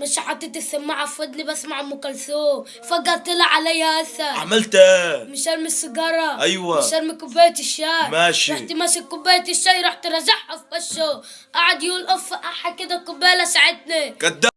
مش حاطط السماعة في ودني بسمع أم كلثوم. فجأة طلع عليا اسد عملت إيه مش ارمي السيجارة. أيوة. مش ارمي كوباية الشاي. ماشي. رحت ماسك كوباية الشاي رحت رازعها في وشه. قعد يقول اف احا كده الكوباية لسعتني كداب.